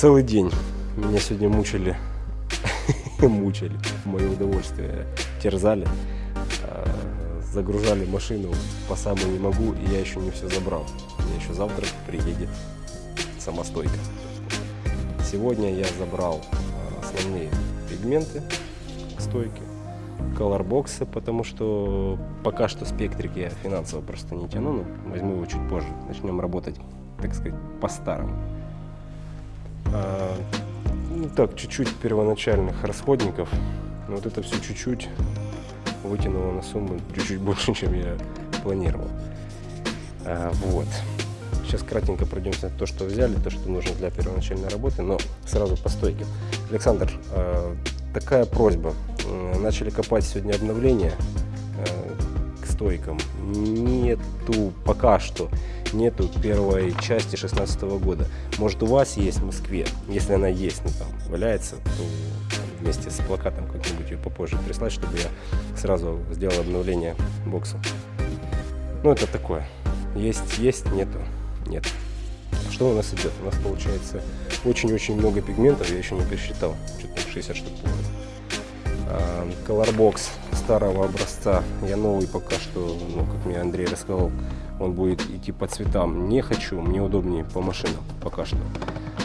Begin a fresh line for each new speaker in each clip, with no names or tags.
Целый день меня сегодня мучили, мучили, мое удовольствие, терзали, а, загружали машину по самому не могу, и я еще не все забрал. Мне еще завтра приедет самостойка. Сегодня я забрал а, основные пигменты стойки, колорбоксы, потому что пока что спектрик я финансово просто не тяну, но возьму его чуть позже. Начнем работать так сказать, по-старому. А, ну так, чуть-чуть первоначальных расходников. Но вот это все чуть-чуть вытянуло на сумму чуть-чуть больше, чем я планировал. А, вот. Сейчас кратенько пройдемся то, что взяли, то, что нужно для первоначальной работы, но сразу по стойке. Александр, а, такая просьба. Начали копать сегодня обновление а, к стойкам. Нету пока что нету первой части 16 года. Может у вас есть в Москве, если она есть, ну там валяется, то вместе с плакатом как-нибудь ее попозже прислать, чтобы я сразу сделал обновление бокса. Ну это такое. Есть, есть, нету, нет. Что у нас идет? У нас получается очень-очень много пигментов, я еще не пересчитал, что-то 60 штук по Colorbox старого образца, я новый пока что, ну, как мне Андрей рассказал, он будет идти по цветам. Не хочу, мне удобнее по машинам пока что.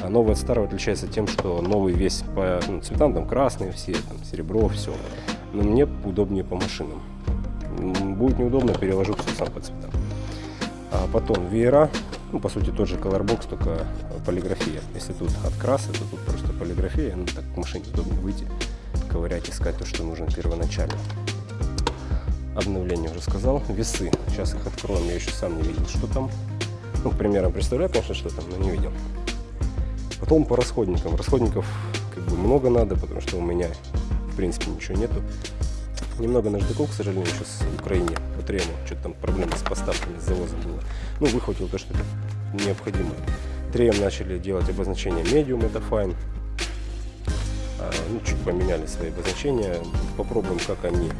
А новый от старого отличается тем, что новый весь по ну, цветам, там красные все, там серебро, все. Но мне удобнее по машинам. Будет неудобно, переложу все сам по цветам. А потом веера, ну, по сути тот же colorbox, только полиграфия. Если тут от краса, то тут просто полиграфия, ну так к машине удобнее выйти, ковырять, искать то, что нужно первоначально обновление уже сказал. Весы. Сейчас их откроем. Я еще сам не видел, что там. Ну, примером представляю, конечно, что там, но не видел. Потом по расходникам. Расходников как бы много надо, потому что у меня, в принципе, ничего нету. Немного наждаков, к сожалению, сейчас в Украине по трему. Что-то там проблемы с поставками, с завозом было. Ну, выхватил то, что необходимо. Треем начали делать обозначение medium, это fine. А, ну, чуть поменяли свои обозначения. Попробуем, как они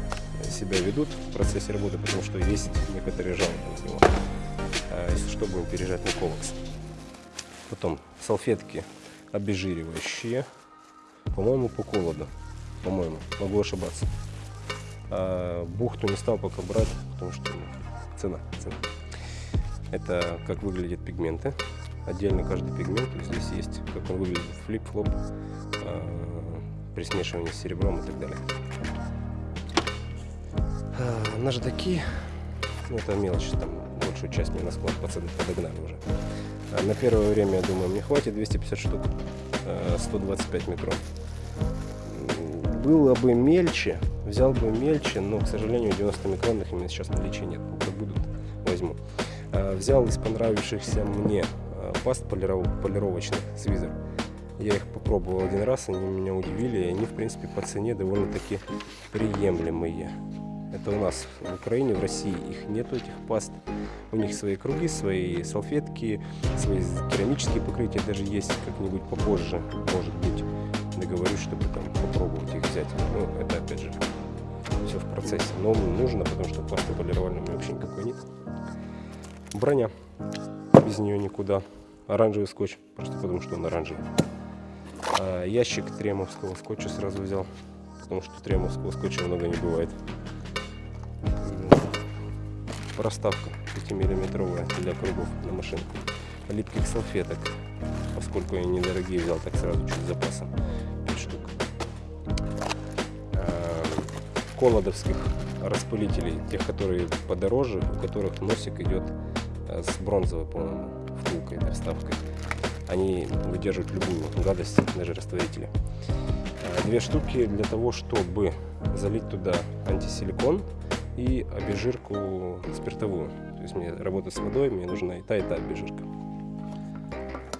себя ведут в процессе работы, потому что есть некоторые жалобы на него, а, если что, переезжать на колокс. Потом салфетки обезжиривающие, по-моему, по холоду, по-моему, могу ошибаться. А бухту не стал пока брать, потому что цена, цена. Это как выглядят пигменты. Отдельно каждый пигмент. Здесь есть, как он выглядит, flip-flop, а, при смешивании с серебром и так далее. А, наждаки, ну, это мелочь, там большую часть мне на склад пацаны подогнали уже. А на первое время, я думаю, мне хватит 250 штук, 125 а, микрон. Было бы мельче, взял бы мельче, но, к сожалению, 90 микронных у меня сейчас наличия нет. Как будут, возьму. Взял из понравившихся мне паст полировочных с визор. Я их попробовал один раз, они меня удивили, и они, в принципе, по цене довольно-таки приемлемые. Это у нас в Украине, в России их нету этих паст. У них свои круги, свои салфетки, свои керамические покрытия даже есть как-нибудь попозже, может быть. Договорюсь, чтобы там попробовать их взять. Ну, это опять же все в процессе. Но нужно, потому что пасты полировальной у меня вообще никакой нет. Броня. Без нее никуда. Оранжевый скотч, просто потому что он оранжевый. А ящик тремовского скотча сразу взял, потому что тремовского скотча много не бывает проставка 5-миллиметровая для кругов на машинку. Липких салфеток, поскольку они недорогие, взял так сразу чуть запасом 5 штук. А, колодовских распылителей, тех, которые подороже, у которых носик идет э, с бронзовой, по-моему, втулкой, да, вставкой. Они выдерживают любую гадость, даже растворители. А, две штуки для того, чтобы залить туда антисиликон и обезжирку спиртовую. То есть мне работать с водой, мне нужна и та, и та обезжирка.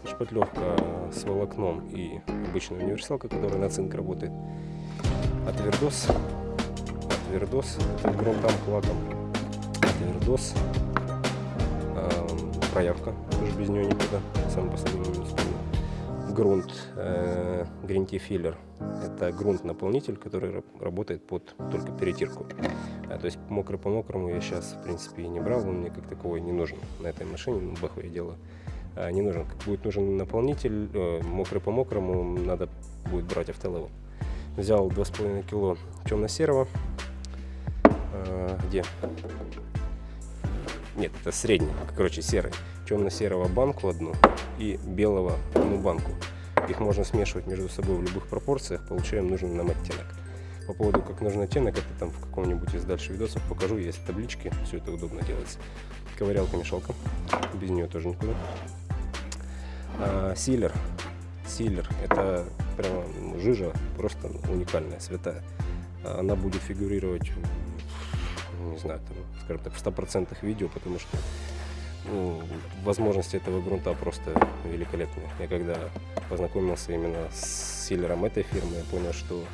Шпатлевка с волокном и обычная универсалка, которая на цинк работает. Отвердос. Отвердос. Это грунтам лаком. Отвердос. Эм, проявка. Тоже без нее никуда. Самый последний минус грунт э, Filler. Это грунт-наполнитель, который работает под только перетирку. А, то есть мокрый по мокрому я сейчас в принципе и не брал, он мне как таковой не нужен на этой машине, ну, баху я делаю а, не нужен. Будет нужен наполнитель, э, мокрый по мокрому, надо будет брать автолевел. Взял 2,5 кило темно-серого. А, где? Нет, это средний, короче, серый. Темно-серого банку одну и белого одну банку. Их можно смешивать между собой в любых пропорциях, получаем нужный нам оттенок. По поводу, как нужен оттенок, это там в каком-нибудь из дальше видосов покажу, есть таблички, все это удобно делается. Ковырялка, мешалка, без нее тоже никуда. А, силер, силер, это прямо ну, жижа, просто уникальная, святая. Она будет фигурировать, не знаю, там, скажем так, в 100% видео, потому что ну, возможности этого грунта просто великолепные. Я когда познакомился именно с силером этой фирмы, я понял, что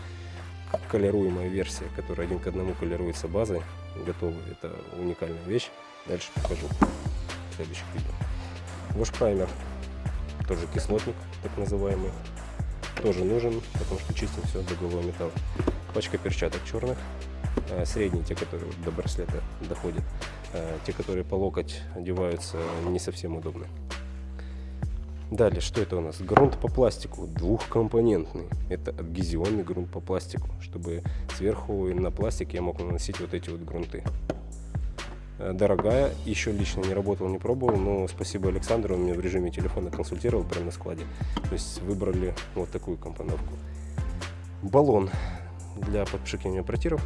колируемая версия, которая один к одному колируется базой, готовы. Это уникальная вещь. Дальше покажу в следующих видео. Wash праймер, тоже кислотник, так называемый, тоже нужен, потому что чистим все до металла. Пачка перчаток черных, э, средние, те, которые до браслета доходят, те, которые по локоть одеваются, не совсем удобны. Далее, что это у нас? Грунт по пластику, двухкомпонентный. Это адгезионный грунт по пластику, чтобы сверху на пластик я мог наносить вот эти вот грунты. Э, дорогая, еще лично не работал, не пробовал, но спасибо Александру, он меня в режиме телефона консультировал прямо на складе. То есть выбрали вот такую компоновку. Баллон для подпшикивания протиров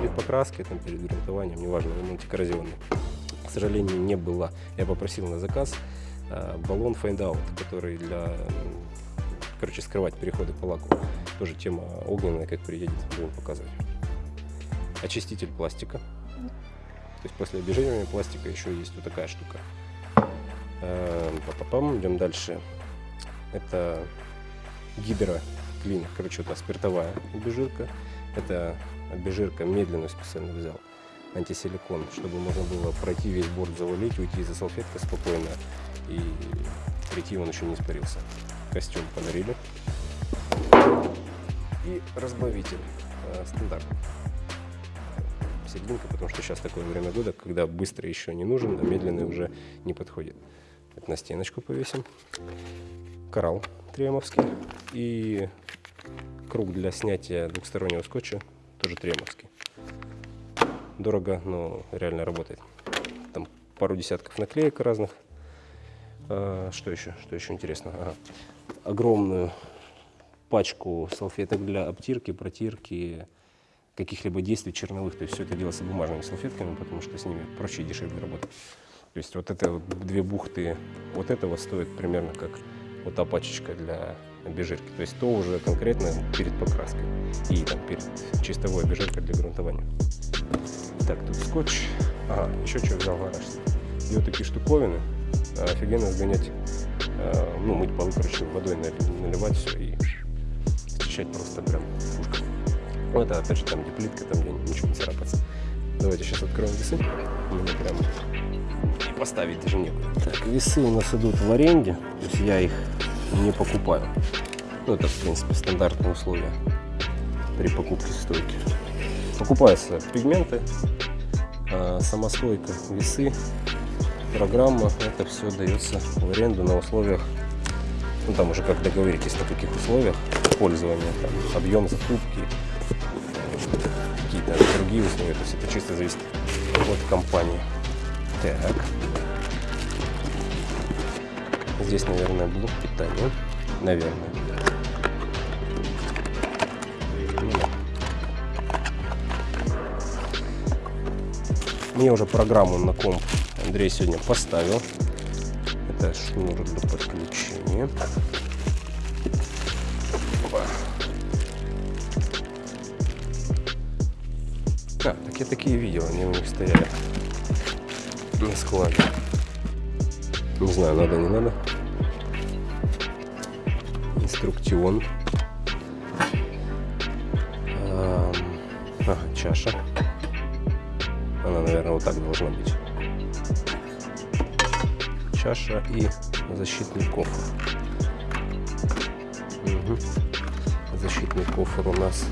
перед покраской, там, перед грунтованием, неважно, он антикоррозионный. К сожалению, не было. Я попросил на заказ. Э, баллон Find Out, который для, короче, скрывать переходы по лаку. Тоже тема огненная, как приедет, будем показывать. Очиститель пластика. То есть после обезжиривания пластика еще есть вот такая штука. Э, Папапам, идем дальше. Это гидроклин, короче, вот спиртовая обезжирка. Это обезжирка медленную специально взял антисиликон, чтобы можно было пройти весь борт, завалить, уйти за салфеткой спокойно и прийти он еще не испарился. Костюм подарили. И разбавитель э, стандартный. Серединка, потому что сейчас такое время года, когда быстро еще не нужен, а медленный уже не подходит. Это на стеночку повесим. Коралл тремовский. И круг для снятия двухстороннего скотча тоже тремовский. Дорого, но реально работает. Там пару десятков наклеек разных. А, что еще? Что еще интересно? Ага. Огромную пачку салфеток для обтирки, протирки, каких-либо действий черновых. То есть все это делается бумажными салфетками, потому что с ними проще и дешевле работать. То есть вот это вот две бухты вот этого стоит примерно как вот та пачечка для обезжирки. То есть то уже конкретно перед покраской и там перед чистовой обезжиркой для грунтования. Так, тут скотч. Ага, еще что взял гараж. И вот такие штуковины офигенно сгонять, э, ну, мыть полы, короче, водой наливать все и счищать просто прям пушка. Ну, это, опять же, там, где плитка, там, где ничего не царапается. Давайте сейчас откроем весы. Мне прям и поставить даже некуда. Так, весы у нас идут в аренде, то есть я их не покупаю. Ну, это, в принципе, стандартные условия при покупке стойки. Покупаются пигменты, э, самостойка, весы, программа, это все дается в аренду на условиях, ну там уже как договоритесь на каких условиях пользования, там, объем закупки, какие-то другие условия, то есть это чисто зависит от компании. Так. Здесь, наверное, блок питания. Наверное. Мне уже программу на комп Андрей сегодня поставил. Это шнур для подключения. Опа. А, так я такие видел, они у них стояли на складе. Не знаю, надо, не надо. Инструктион. Ага, чаша. Она, наверное, вот так должна быть чаша и защитный кофр. Угу. Защитный кофр у нас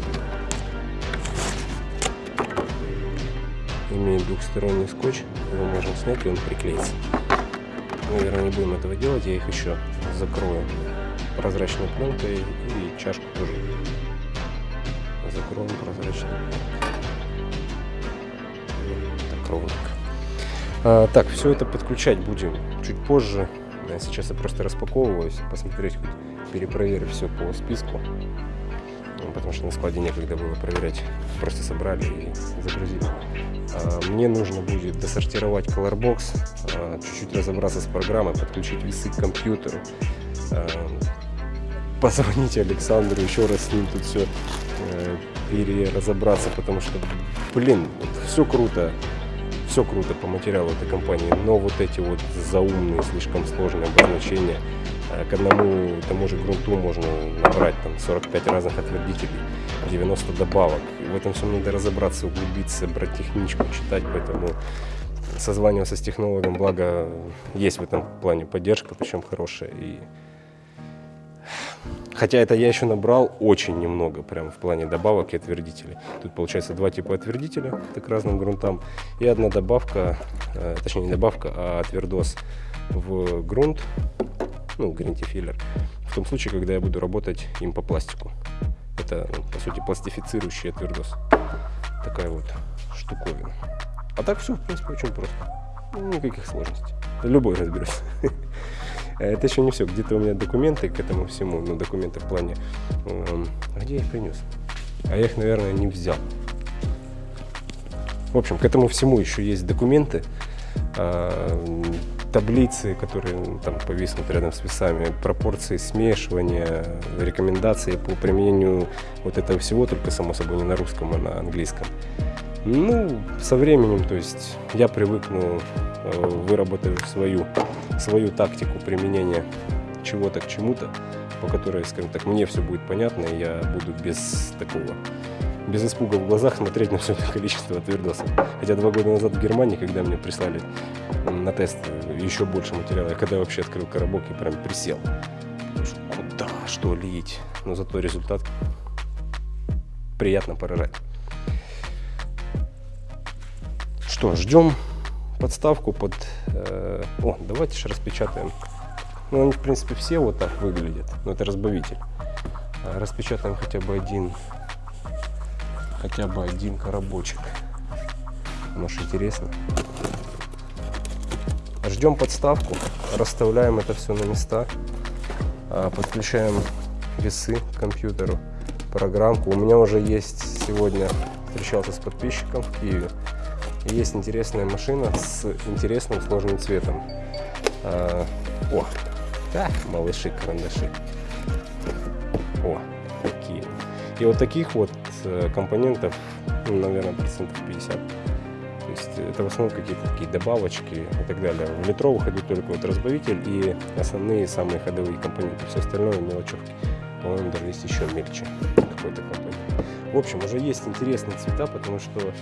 имеет двухсторонний скотч. Его можно снять и он приклеится. наверное, не будем этого делать. Я их еще закрою прозрачной пленкой и чашку тоже закроем прозрачной. Так ровненько. А, так, все это подключать будем чуть позже. Сейчас я просто распаковываюсь, посмотреть, хоть перепроверю все по списку. Ну, потому что на складе некогда было проверять. Просто собрали и загрузили. А, мне нужно будет досортировать Colorbox, а, чуть-чуть разобраться с программой, подключить весы к компьютеру, а, позвонить Александру, еще раз с ним тут все э, переразобраться, потому что, блин, все круто, все круто по материалу этой компании, но вот эти вот заумные, слишком сложные обозначения, э, к одному тому же грунту можно набрать там 45 разных отвердителей, 90 добавок. И в этом всем надо разобраться, углубиться, брать техничку, читать, поэтому созваниваться с технологом, благо есть в этом плане поддержка, причем хорошая. И Хотя это я еще набрал очень немного, прям в плане добавок и отвердителей. Тут получается два типа отвердителя, так к разным грунтам, и одна добавка, э, точнее не добавка, а отвердос в грунт, ну, гринтифиллер, в том случае, когда я буду работать им по пластику. Это, ну, по сути, пластифицирующий отвердос. Такая вот штуковина. А так все, в принципе, очень просто. Никаких сложностей. Любой разберусь. Это еще не все. Где-то у меня документы к этому всему, ну, документы в плане... Э, где я их принес? А я их, наверное, не взял. В общем, к этому всему еще есть документы, э, таблицы, которые ну, там повиснут рядом с весами, пропорции смешивания, рекомендации по применению вот этого всего, только, само собой, не на русском, а на английском. Ну, со временем, то есть я привыкну, э, выработаю свою свою тактику применения чего-то к чему-то, по которой, скажем так, мне все будет понятно, и я буду без такого, без испуга в глазах смотреть на все это количество твердосов. Хотя два года назад в Германии, когда мне прислали на тест еще больше материала, я когда вообще открыл коробок и прям присел. Куда, что лить? Но зато результат приятно поражать. Что, ждем подставку под... Э, о, давайте же распечатаем. Ну, они, в принципе, все вот так выглядят. Но это разбавитель. А, распечатаем хотя бы один... Хотя бы один коробочек. Может, интересно. Ждем подставку. Расставляем это все на места. А, подключаем весы к компьютеру. Программку. У меня уже есть сегодня встречался с подписчиком в Киеве есть интересная машина с интересным сложным цветом. А, о, да, малыши, карандаши. О, такие. И вот таких вот э, компонентов, ну, наверное, процентов 50. То есть это в основном какие-то такие добавочки и так далее. В литровых идут только вот разбавитель и основные самые ходовые компоненты. Все остальное мелочевки. По-моему, даже есть еще мельче какой-то компонент. В общем, уже есть интересные цвета, потому что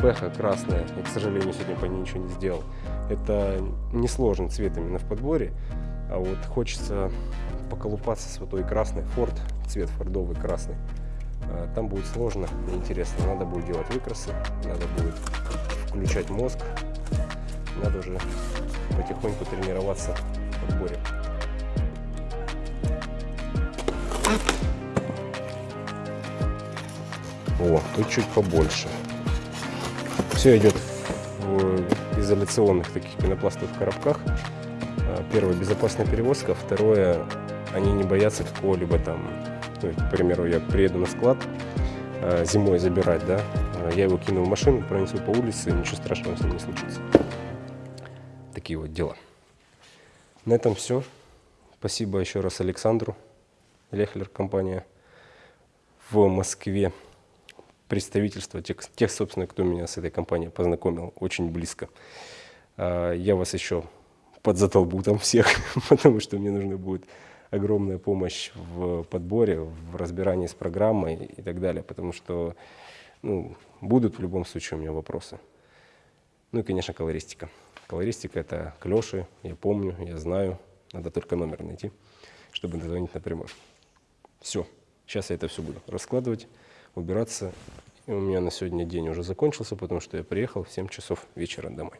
бэха красная, я, к сожалению, сегодня по ней ничего не сделал. Это несложный цвет именно в подборе, а вот хочется поколупаться с вот той красной, Ford, цвет фордовый красный. А, там будет сложно, неинтересно, надо будет делать выкрасы, надо будет включать мозг, надо уже потихоньку тренироваться в подборе. О, тут чуть побольше. Все идет в изоляционных таких пенопластовых коробках. А, первое, безопасная перевозка. Второе, они не боятся какого-либо там, ну, к примеру, я приеду на склад а, зимой забирать, да, а, я его кину в машину, пронесу по улице, ничего страшного с ним не случится. Такие вот дела. На этом все. Спасибо еще раз Александру, Лехлер компания в Москве представительства, тех, тех, собственно, кто меня с этой компанией познакомил очень близко. А, я вас еще подзатолбу там всех, потому что мне нужна будет огромная помощь в подборе, в разбирании с программой и так далее, потому что ну, будут в любом случае у меня вопросы. Ну и, конечно, колористика. Колористика – это клеши, я помню, я знаю, надо только номер найти, чтобы дозвонить напрямую. Все, сейчас я это все буду раскладывать убираться. И у меня на сегодня день уже закончился, потому что я приехал в 7 часов вечера домой.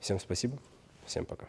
Всем спасибо. Всем пока.